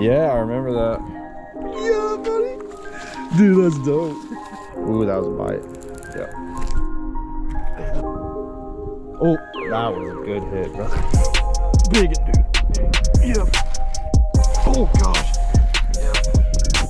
Yeah, I remember that. Yeah, buddy. Dude, that's dope. Ooh, that was a bite. Yeah. Oh, that was a good hit, bro. Big it, dude. Yeah. Oh, gosh.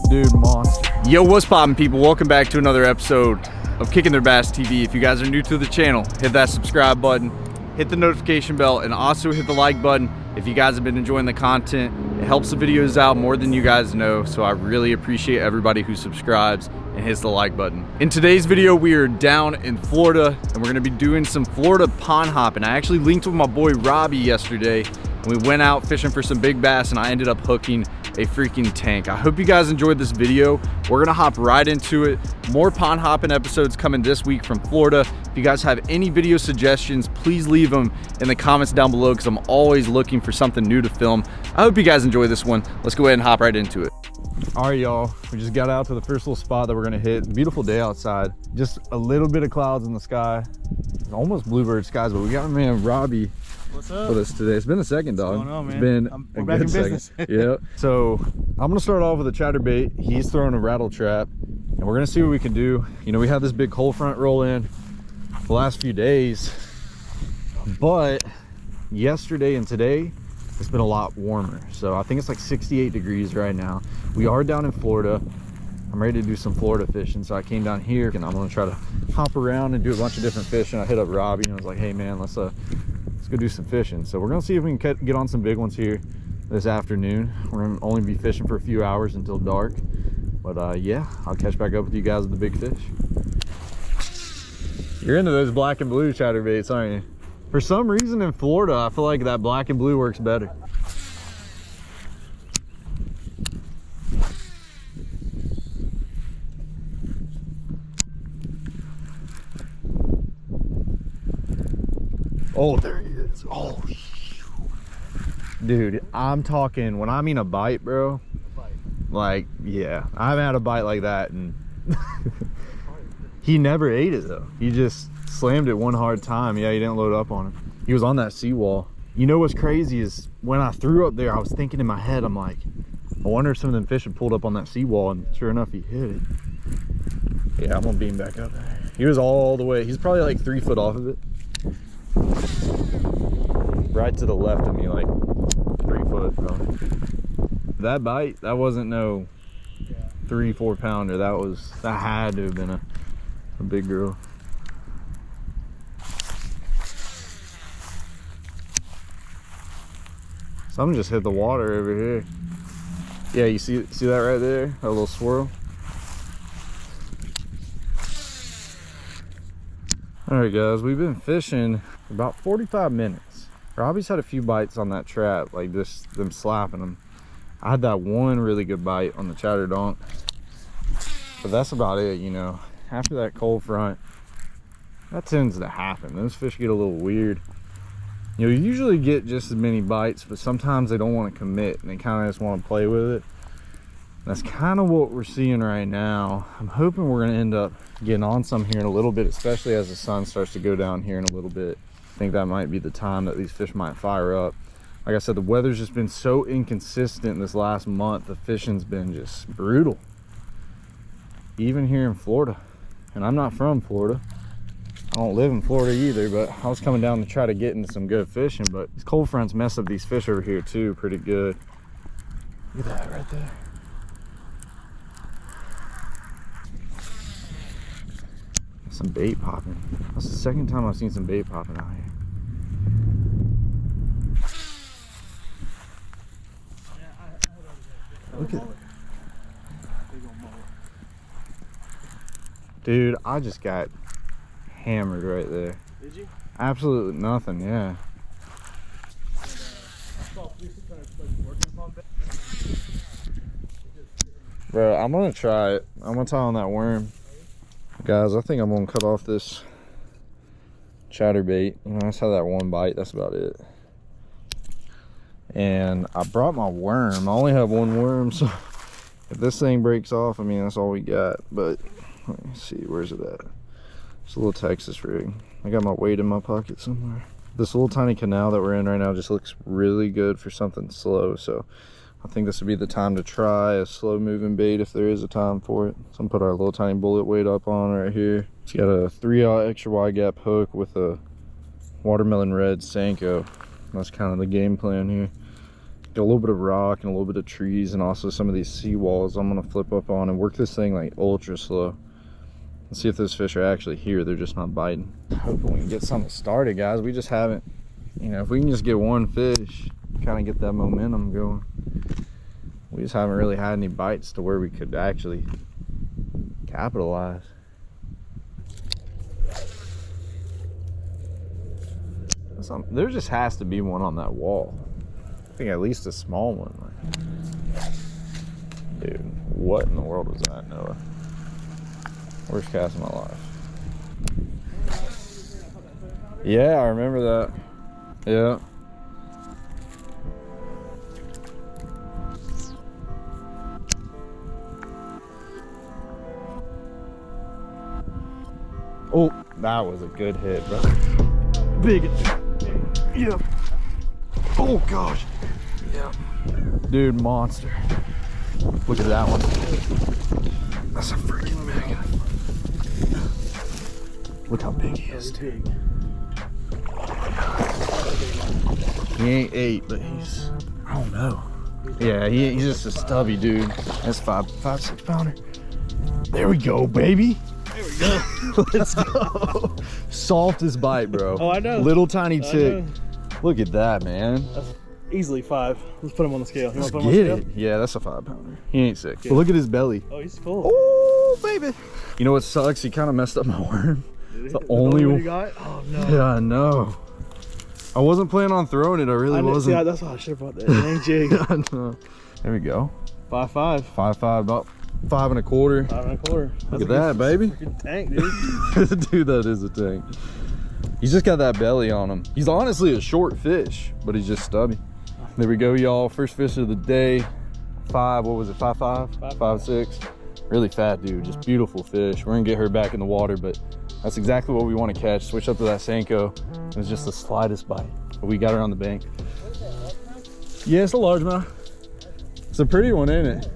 Dude, monster. Yo, what's poppin' people? Welcome back to another episode of Kicking Their Bass TV. If you guys are new to the channel, hit that subscribe button, hit the notification bell, and also hit the like button if you guys have been enjoying the content. Helps the videos out more than you guys know, so I really appreciate everybody who subscribes and hits the like button. In today's video, we are down in Florida, and we're gonna be doing some Florida pond hopping. I actually linked with my boy Robbie yesterday, and we went out fishing for some big bass, and I ended up hooking a freaking tank. I hope you guys enjoyed this video. We're gonna hop right into it. More pond hopping episodes coming this week from Florida. If you guys have any video suggestions, please leave them in the comments down below because I'm always looking for something new to film. I hope you guys enjoy this one. Let's go ahead and hop right into it. All right, y'all. We just got out to the first little spot that we're gonna hit. Beautiful day outside. Just a little bit of clouds in the sky. Almost bluebird skies, but we got my man Robbie What's up? with us today. It's been a second, dog. going on, man? It's been I'm- a we're back good in second. business. yeah. So I'm gonna start off with a chatterbait. He's throwing a rattle trap, and we're gonna see what we can do. You know, we had this big cold front roll in the last few days, but yesterday and today it's been a lot warmer. So I think it's like 68 degrees right now. We are down in Florida. I'm ready to do some Florida fishing, so I came down here and I'm gonna try to hop around and do a bunch of different fishing. I hit up Robbie and I was like, "Hey man, let's uh, let's go do some fishing." So we're gonna see if we can get- on some big ones here this afternoon. We're gonna only be fishing for a few hours until dark, but uh, yeah, I'll catch back up with you guys with the big fish. You're into those black and blue chatterbaits, aren't you? For some reason in Florida, I feel like that black and blue works better. Oh, there he is. Oh, dude, I'm talking when I mean a bite, bro. Like, yeah, I haven't had a bite like that, and he never ate it though. He just slammed it one hard time. Yeah, he didn't load up on it. He was on that seawall. You know what's crazy is when I threw up there, I was thinking in my head, I'm like, I wonder if some of them fish had pulled up on that seawall, and sure enough, he hit it. Yeah, I'm gonna beam back up. He was all the way. He's probably like three foot off of it right to the left of me, like three foot. That bite, that wasn't no three, four pounder. That was that had to have been a, a big girl. Some just hit the water over here. Yeah, you see see that right there? That little swirl. All right, guys, we've been fishing for about 45 minutes. Robbie's had a few bites on that trap, like just them slapping them. I had that one really good bite on the chatter donk, but that's about it, you know. After that cold front, that tends to happen. Those fish get a little weird. You know, you usually get just as many bites, but sometimes they don't want to commit and they kind of just want to play with it. That's kind of what we're seeing right now. I'm hoping we're going to end up getting on some here in a little bit, especially as the sun starts to go down here in a little bit. Think that might be the time that these fish might fire up. Like I said, the weather's just been so inconsistent this last month. The fishing's been just brutal. Even here in Florida. And I'm not from Florida. I don't live in Florida either, but I was coming down to try to get into some good fishing, but these cold fronts mess up these fish over here too pretty good. Look at that right there. Some bait popping. That's the second time I've seen some bait popping out here. Look at Dude, I just got hammered right there. Did you? Absolutely nothing, yeah. Bro, I'm gonna try it. I'm gonna tie on that worm. Guys, I think I'm gonna cut off this chatterbait. You know, I just had that one bite, that's about it. And I brought my worm. I only have one worm, so if this thing breaks off, I mean, that's all we got. But let me see, where's it at? It's a little Texas rig. I got my weight in my pocket somewhere. This little tiny canal that we're in right now just looks really good for something slow. So I think this would be the time to try a slow moving bait if there is a time for it. So I'm put our little tiny bullet weight up on right here. It's got a three aught extra wide gap hook with a watermelon red Senko. That's kind of the game plan here. A little bit of rock and a little bit of trees and also some of these seawalls I'm gonna flip up on and work this thing like ultra slow. Let's see if those fish are actually here. They're just not biting. Hoping we can get something started, guys. We just haven't, you know, if we can just get one fish, kind of get that momentum going. We just haven't really had any bites to where we could actually capitalize. There just has to be one on that wall. Think at least a small one. Dude, what in the world was that, Noah? Worst cast of my life. Yeah, I remember that. Yeah. Oh, that was a good hit, bro. Big. Yeah. Oh gosh. Yeah. Dude, monster. Look at that one. That's a freaking one. Look how big he is, dude. He ain't eight, but he's, I don't know. Yeah, he, he's just a stubby dude. That's five, five, six pounder. There we go, baby. There we go. Let's go. Softest bite, bro. Oh, I know. Little tiny know. Look at that, man. That's easily five. Let's put him on the scale. You Let's want to put him get on it. the scale? Yeah, that's a five pounder. He ain't sick. Yeah. But look at his belly. Oh, he's full. Oh, baby. You know what sucks? He kind of messed up my worm. The he? only one one- you got? Oh no. Yeah, I know. I wasn't planning on throwing it. I really I didn't- wasn't. See, that's why I should have brought that dang jig. I know. There we go. Five five. Five five, about five and a quarter. Five and a quarter. That's at that, good baby. Tank, dude. Dude, that is a tank. He's just got that belly on him. He's honestly a short fish, but he's just stubby. There we go, y'all. First fish of the day. Five, what was it? Five five? Five, Five six. Really fat dude, just beautiful fish. We're gonna get her back in the water, but that's exactly what we want to catch. Switch up to that Senko. It was just the slightest bite. But we got her on the bank. Yeah, it's a largemouth. It's a pretty one, ain't it?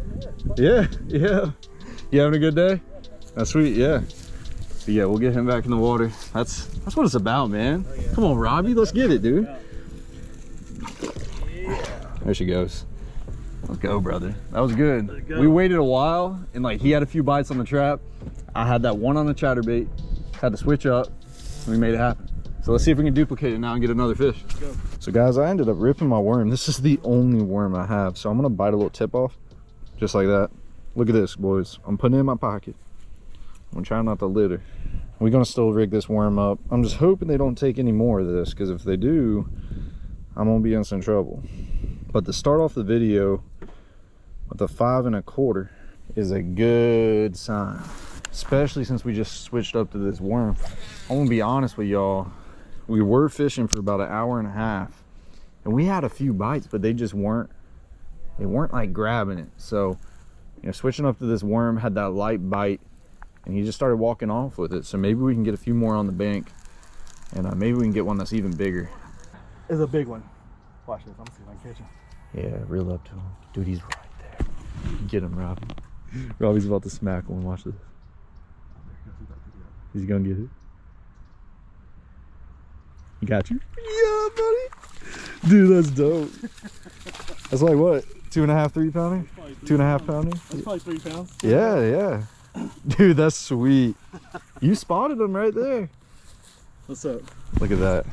Yeah, yeah. You having a good day? That's sweet, yeah. But yeah, we'll get him back in the water. That's that's what it's about, man. Come on, Robbie, let's get it, dude. There she goes. Let's go, brother. That was good. go. We waited a while, and like he had a few bites on the trap. I had that one on the chatterbait. Had to switch up. And we made it happen. So let's see if we can duplicate it now and get another fish. go. So guys, I ended up ripping my worm. This is the only worm I have. So I'm gonna bite a little tip off, just like that. Look at this, boys. I'm putting it in my pocket. I'm trying not to litter. We're gonna still rig this worm up. I'm just hoping they don't take any more of this, because if they do, I'm gonna be in some trouble. But to start off the video with a five and a quarter is a good sign. Especially since we just switched up to this worm. I'm gonna be honest with y'all. We were fishing for about an hour and a half. And we had a few bites, but they just weren't they weren't like grabbing it. So, you know, switching up to this worm had that light bite and he just started walking off with it. So maybe we can get a few more on the bank and uh, maybe we can get one that's even bigger. It's a big one. Watch this. I'm gonna see if I can catch him. Yeah, reel up to him. Dude, he's right there. Get him, Robbie. Robbie's about to smack one. Watch this. He's gonna get it. He got you? Yeah, buddy. Dude, that's dope. that's like what? Two and a half, three pounder? Two and a half pounder? That's probably three pounds. Yeah, yeah. Dude, that's sweet. You spotted him right there. What's up? Look at that.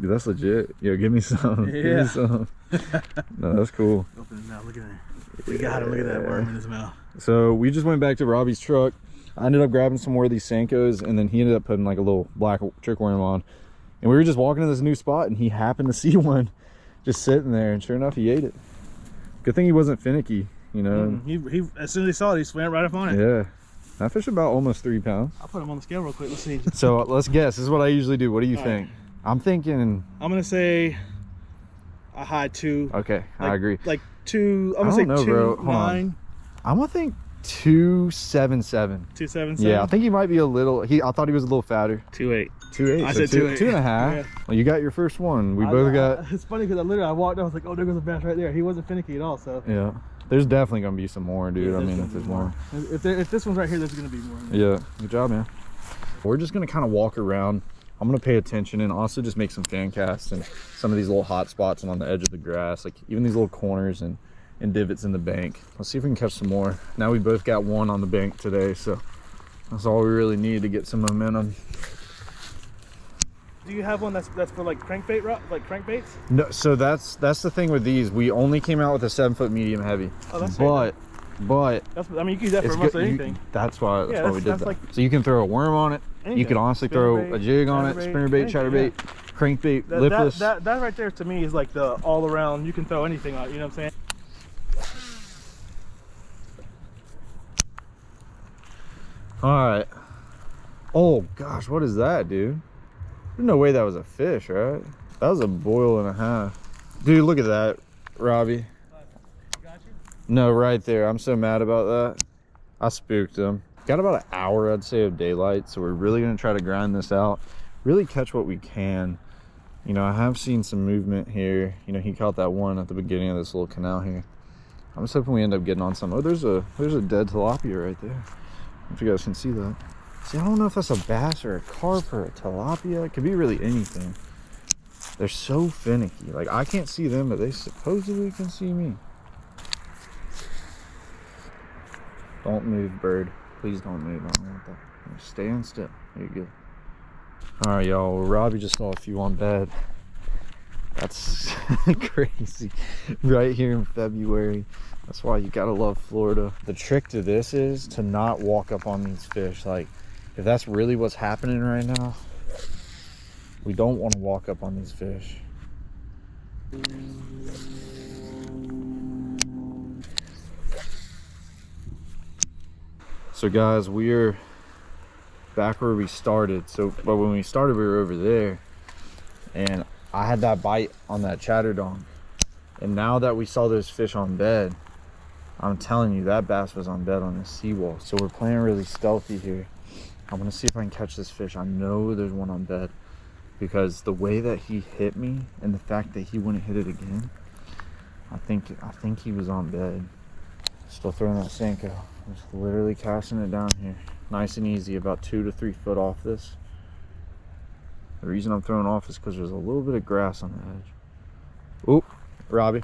Dude, that's legit. Yo, give me some. Give Yeah. me some. no, that's cool. Open his mouth. Look at that. We got him. Look at that worm in his mouth. So we just went back to Robbie's truck. I ended up grabbing some more of these Senkos, and then he ended up putting like a little black trick worm on. And we were just walking to this new spot and he happened to see one just sitting there and sure enough he ate it. Good thing he wasn't finicky, you know. Mm, he, he, as soon as he saw it, he swam right up on it. Yeah. That fish about almost three pounds. I'll put him on the scale real quick. Let's see. So let's guess. This is what I usually do. What do you All think? I'm thinking I'm gonna say a high two. okay, I agree. Like two. I'm gonna say know, two bro. Nine. I'm gonna think two seven seven. Two seven seven. Yeah, I think he might be a little. He I thought he was a little fatter. two eight. Two eight. I so said two, two eight. two and a half. Yeah. Well, you got your first one. We I- both I- got. It's funny because I literally I walked. Out, I was like, oh, there goes a bass right there. He wasn't finicky at all. So. Yeah. There's definitely gonna be some more, dude. Yeah, I mean, if there's more. If, there, if this one's right here, there's gonna be more. Yeah. Good job, man. We're just gonna kind of walk around. I'm gonna pay attention and also just make some fan casts and some of these little hot spots and on the edge of the grass, like even these little corners and and divots in the bank. Let's see if we can catch some more. Now we both got one on the bank today, so that's all we really need to get some momentum. Do you have one that's that's for like crankbait, ro- like crankbaits? No, so that's that's the thing with these. We only came out with a seven foot medium heavy, Oh, that's but but That's. I mean, you can use that for almost good. you- anything. that's why that's Yeah, why we that's- did that. like- so you can throw a worm on it. Anything. You can honestly throw a jig on it, chatterbait, spinnerbait, anything, chatterbait, crankbait, That, that, lipless. that, that right there to me is like the all around. You can throw anything on. it, You know what I'm saying? All right. Oh gosh, what is that, dude? There's no way that was a fish, right? That was a boil and a half. Dude, look at that, Robbie. No, right there. I'm so mad about that. I spooked him. Got about an hour, I'd say, of daylight, so we're really gonna try to grind this out. Really catch what we can. You know, I have seen some movement here. You know, he caught that one at the beginning of this little canal here. I'm just hoping we end up getting on some. Oh, there's a there's a dead tilapia right there. If you guys can see that. See, I don't know if that's a bass or a carp or a tilapia. It could be really anything. They're so finicky. Like I can't see them, but they supposedly can see me. Don't move, bird. Please don't move. I don't want that. Stand still. There you go. All right, y'all. Robbie just saw a few on bed. That's crazy. Right here in February. That's why you gotta love Florida. The trick to this is to not walk up on these fish. Like, if that's really what's happening right now, we don't want to walk up on these fish. So guys, we're back where we started. So, but when we started, we were over there, and I had that bite on that chatterdonk. And now that we saw those fish on bed, I'm telling you, that bass was on bed on the seawall. So we're playing really stealthy here. I'm gonna see if I can catch this fish. I know there's one on bed because the way that he hit me and the fact that he wouldn't hit it again, I think I think he was on bed. Still throwing that Senko. Just literally casting it down here. Nice and easy, about two to three foot off this. The reason I'm throwing off is because there's a little bit of grass on the edge. Oop, Robbie.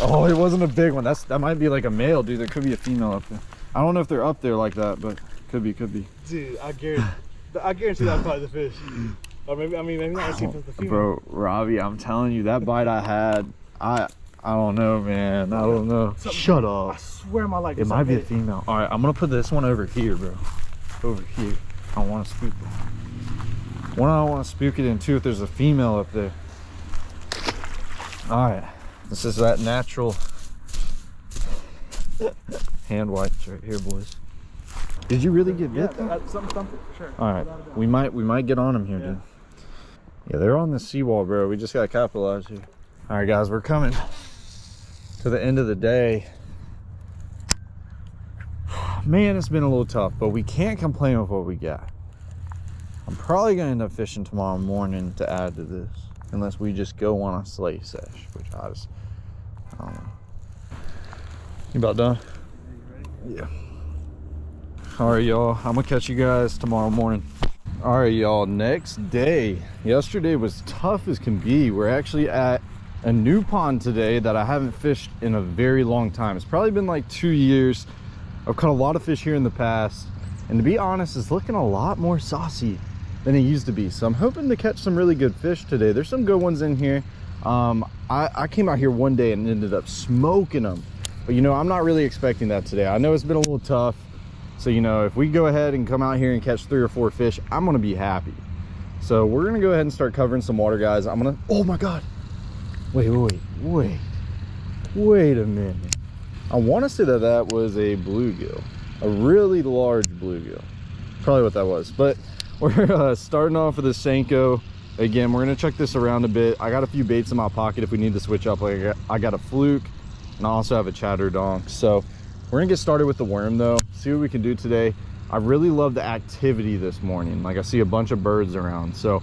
Oh, it wasn't a big one. That's that might be like a male, dude. There could be a female up there. I don't know if they're up there like that, but could be, could be. Dude, I guarantee. I guarantee that's probably the fish. Or maybe I mean maybe not. Let's see if it's the female. Bro, Robbie, I'm telling you, that bite I had, I I don't know, man. I don't know. Something- Shut up. I swear my life. It might be a female. All right, I'm gonna put this one over here, bro. Over here. I don't want to spook it. One, I don't want to spook it, and two, if there's a female up there. All right, this is that natural hand wipes right here, boys. Did you really get Yeah, bit? though? that's something, something sure. All right, Without a doubt. we might we might get on them here, Yeah. dude. Yeah, they're on the seawall, bro. We just gotta capitalize here. All right, guys, we're coming to the end of the day. Man, it's been a little tough, but we can't complain with what we got. I'm probably gonna end up fishing tomorrow morning to add to this, unless we just go on a sleigh sesh, which I just, I don't know. You about done? Yeah. All right, y'all. I'm gonna catch you guys tomorrow morning. All right, y'all. Next day. Yesterday was tough as can be. We're actually at a new pond today that I haven't fished in a very long time. It's probably been like two years. I've caught a lot of fish here in the past, and to be honest, it's looking a lot more saucy than it used to be. So I'm hoping to catch some really good fish today. There's some good ones in here. Um, I, I came out here one day and ended up smoking them. But you know, I'm not really expecting that today. I know it's been a little tough. So, you know, if we go ahead and come out here and catch three or four fish, I'm gonna be happy. So we're gonna go ahead and start covering some water, guys. I'm gonna, oh my God. Wait, wait, wait, wait a minute. I wanna say that that was a bluegill, a really large bluegill. Probably what that was. But we're uh, starting off with a Senko. Again, we're gonna check this around a bit. I got a few baits in my pocket if we need to switch up. Like I got, I got a fluke and I also have a chatter donk. So We're gonna get started with the worm though, see what we can do today. I really love the activity this morning. Like I see a bunch of birds around. So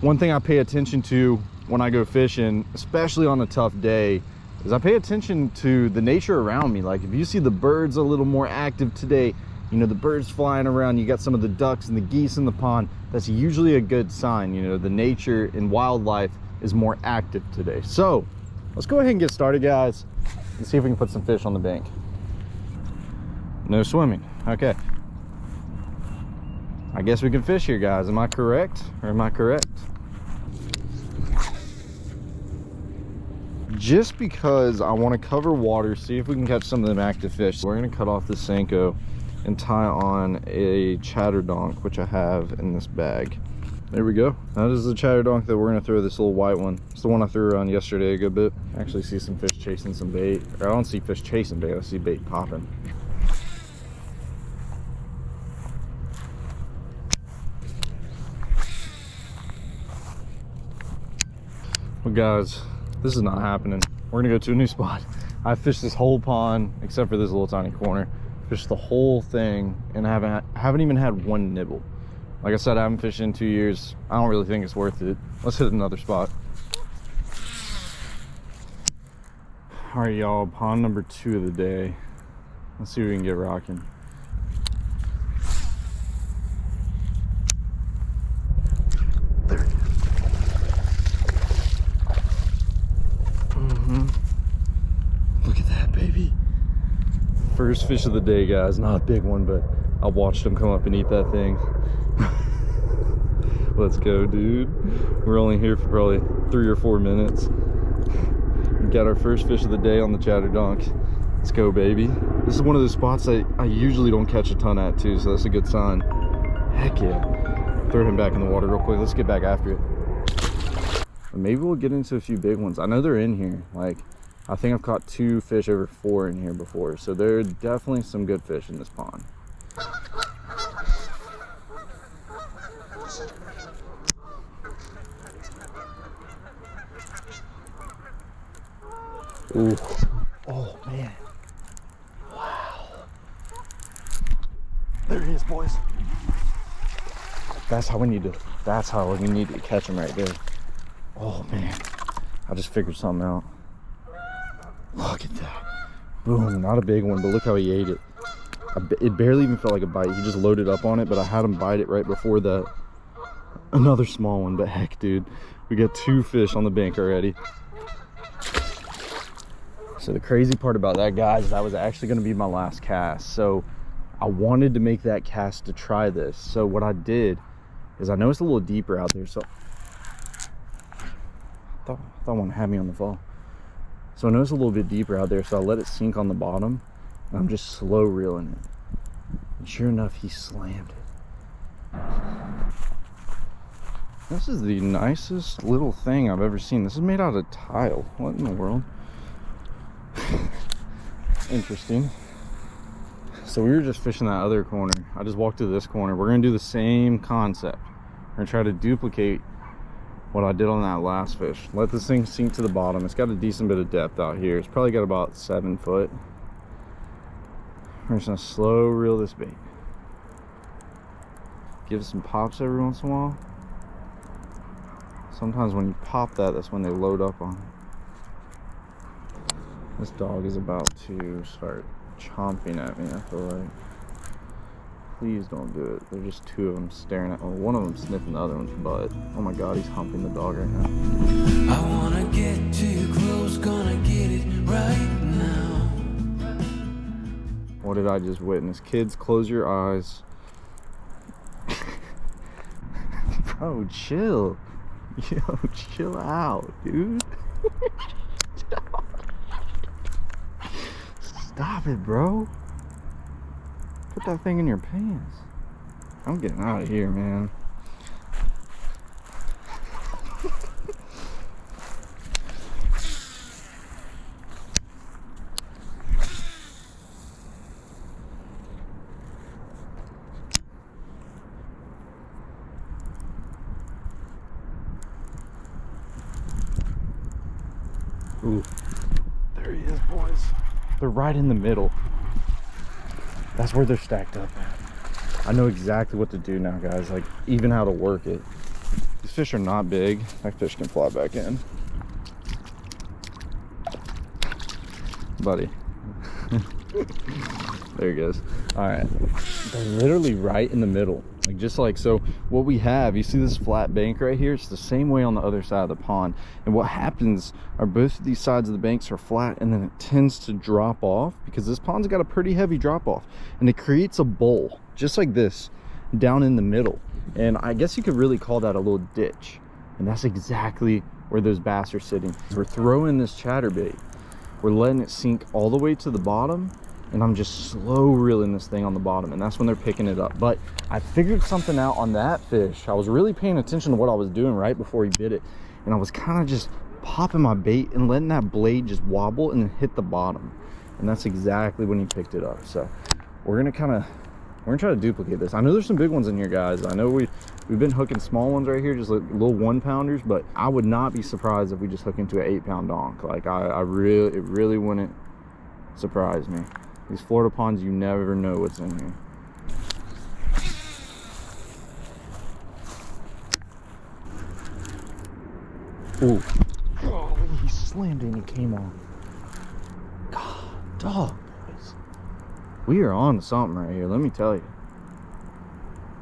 one thing I pay attention to when I go fishing, especially on a tough day, is I pay attention to the nature around me. Like if you see the birds a little more active today, you know, the birds flying around, you got some of the ducks and the geese in the pond, that's usually a good sign. You know, the nature and wildlife is more active today. So let's go ahead and get started guys and see if we can put some fish on the bank. No swimming, okay. I guess we can fish here, guys. Am I correct? Or am I correct? Just because I want to cover water, see if we can catch some of them active fish. We're going to cut off the Senko and tie on a chatterdonk, which I have in this bag. There we go. That is the chatterdonk that we're going to throw this little white one. It's the one I threw around yesterday a good bit. I actually see some fish chasing some bait. Or I don't see fish chasing bait. I see bait popping. Guys, this is not happening. We're gonna go to a new spot. I fished this whole pond except for this little tiny corner. Fished the whole thing and I haven't haven't even had one nibble. Like I said, I haven't fished in two years. I don't really think it's worth it. Let's hit another spot. All right, y'all, pond number two of the day. Let's see if we can get rocking. There it is. Mm-hmm. Look at that, baby. First fish of the day, guys. Not a big one, but I watched him come up and eat that thing. Let's go, dude. We're only here for probably three or four minutes. We got our first fish of the day on the Chatter chatterdonk. Let's go, baby. This is one of those spots I, I usually don't catch a ton at, too, so that's a good sign. Heck yeah. Throw him back in the water real quick. Let's get back after it. Maybe we'll get into a few big ones. I know they're in here. Like, I think I've caught two fish over four in here before. So there are definitely some good fish in this pond. Ooh. Oh, man. Wow. There he is, boys. That's how we need to, that's how we need to catch him right there. Oh, man. I just figured something out. Look at that. Boom. Not a big one, but look how he ate it. It barely even felt like a bite. He just loaded up on it, but I had him bite it right before that. Another small one, but heck, dude. We got two fish on the bank already. So the crazy part about that, guys, that was actually going to be my last cast. So I wanted to make that cast to try this. So what I did is I know it's a little deeper out there. So I thought, I thought one had me on the fall. So I know it's a little bit deeper out there. So I let it sink on the bottom. I'm just slow reeling it. And sure enough, he slammed it. This is the nicest little thing I've ever seen. This is made out of tile. What in the world? Interesting. So we were just fishing that other corner. I just walked to this corner. We're gonna do the same concept. We're gonna try to duplicate what I did on that last fish. Let this thing sink to the bottom. It's got a decent bit of depth out here. It's probably got about seven foot. We're just gonna slow reel this bait. Give it some pops every once in a while. Sometimes when you pop that, that's when they load up on it. This dog is about to start chomping at me, I feel like. Please don't do it. There's just two of them staring at well, one of them sniffing the other one's butt. Oh my god, he's humping the dog right now. I wanna get too close, gonna get it right now. What did I just witness? Kids, close your eyes. Bro, chill. Yo, chill out, dude. Stop it, bro. Put that thing in your pants. I'm getting out of here, man. Ooh, there he is, boys. They're right in the middle. That's where they're stacked up. I know exactly what to do now, guys. Like, even how to work it. These fish are not big. That fish can fly back in. Buddy. there he goes. All right. They're literally right in the middle. Like just like so what we have, you see this flat bank right here? It's the same way on the other side of the pond. And what happens are both of these sides of the banks are flat and then it tends to drop off because this pond's got a pretty heavy drop off and it creates a bowl just like this down in the middle. And I guess you could really call that a little ditch. And that's exactly where those bass are sitting. We're throwing this chatterbait. We're letting it sink all the way to the bottom and I'm just slow reeling this thing on the bottom and that's when they're picking it up. But I figured something out on that fish. I was really paying attention to what I was doing right before he bit it. And I was kind of just popping my bait and letting that blade just wobble and hit the bottom. And that's exactly when he picked it up. So we're gonna kind of, we're gonna try to duplicate this. I know there's some big ones in here, guys. I know we, we've been hooking small ones right here, just like little one pounders, but I would not be surprised if we just hook into an eight pound donk. Like I, I really, it really wouldn't surprise me. These Florida ponds, you never know what's in here. Ooh. Oh, he slammed and he came on. God, dog, boys. We are on to something right here, let me tell you.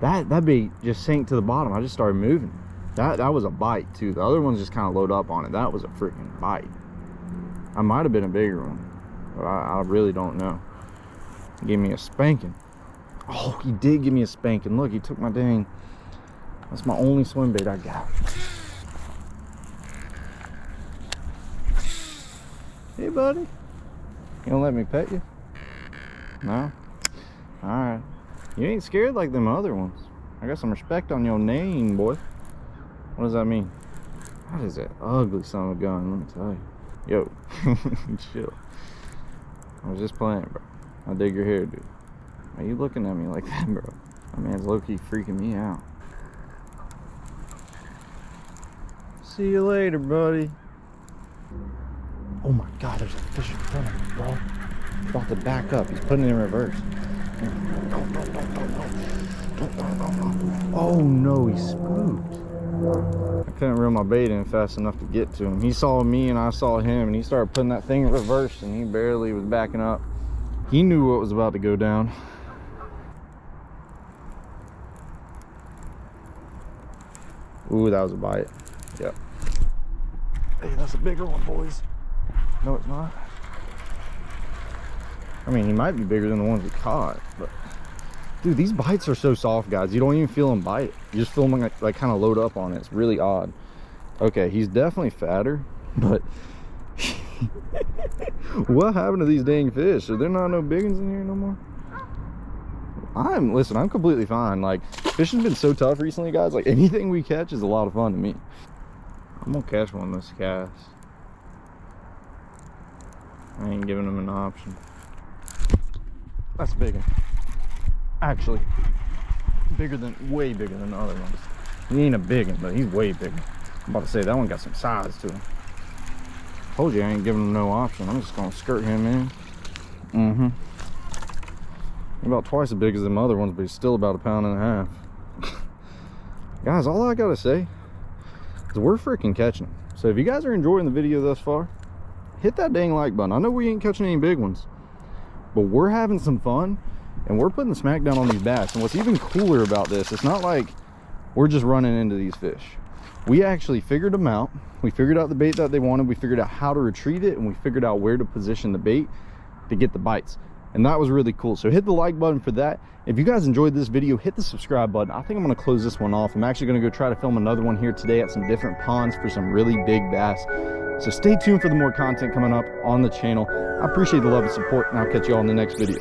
That that bait just sank to the bottom. I just started moving. That that was a bite too. The other ones just kind of load up on it. That was a freaking bite. I might have been a bigger one, but I, I really don't know. Gave me a spanking. Oh, he did give me a spanking. Look, he took my dang. That's my only swim bait I got. Hey, buddy. You don't let me pet you? No? Alright. You ain't scared like them other ones. I got some respect on your name, boy. What does that mean? That is an ugly son of a gun, let me tell you. Yo, chill. I was just playing, bro. I dig your hair, dude. Why you looking at me like that, bro? That man's low-key freaking me out. See you later, buddy. Oh my god, there's a fish in front of me, bro. He's about to back up. He's putting it in reverse. Oh no, he spooked. I couldn't reel my bait in fast enough to get to him. He saw me and I saw him and he started putting that thing in reverse and he barely was backing up. He knew what was about to go down. Ooh, that was a bite. Yep. Hey, that's a bigger one, boys. No, it's not. I mean, he might be bigger than the ones we caught, but dude, these bites are so soft, guys. You don't even feel them bite. You just feel them like, like kind of load up on it. It's really odd. Okay, he's definitely fatter, but what happened to these dang fish? Are there not no big ones in here no more? I'm listen, I'm completely fine. Like fishing's been so tough recently, guys. Like anything we catch is a lot of fun to me. I'm gonna catch one this cast. I ain't giving him an option. That's big one. Actually, bigger than, way bigger than the other ones. He ain't a big one, but he's way bigger. I'm about to say that one got some size to him. Told you I ain't giving him no option. I'm just gonna skirt him in. Mm-hmm. About twice as big as them other ones, but he's still about a pound and a half. guys, all I gotta say is we're freaking catching them. So if you guys are enjoying the video thus far, hit that dang like button. I know we ain't catching any big ones, but we're having some fun and we're putting the smack down on these bass. And what's even cooler about this, it's not like we're just running into these fish. We actually figured them out. We figured out the bait that they wanted. We figured out how to retrieve it and we figured out where to position the bait to get the bites. And that was really cool. So hit the like button for that. If you guys enjoyed this video, hit the subscribe button. I think I'm gonna close this one off. I'm actually gonna go try to film another one here today at some different ponds for some really big bass. So stay tuned for the more content coming up on the channel. I appreciate the love and support and I'll catch you all in the next video.